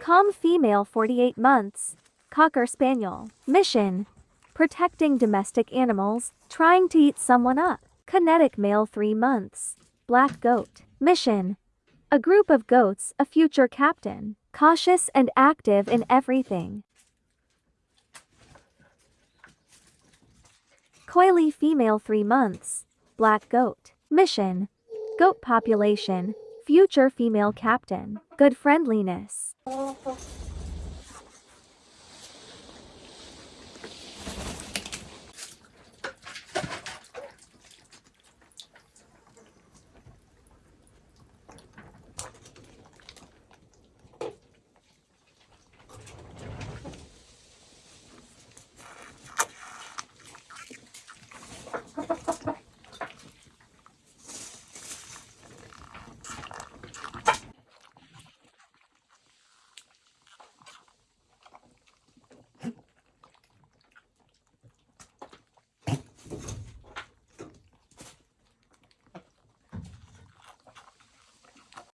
Calm female 48 months. Cocker Spaniel. Mission. Protecting domestic animals, trying to eat someone up. Kinetic male 3 months. Black goat. Mission. A group of goats, a future captain. Cautious and active in everything. Coily female 3 months. Black goat. Mission. Goat population. Future female captain. Good friendliness.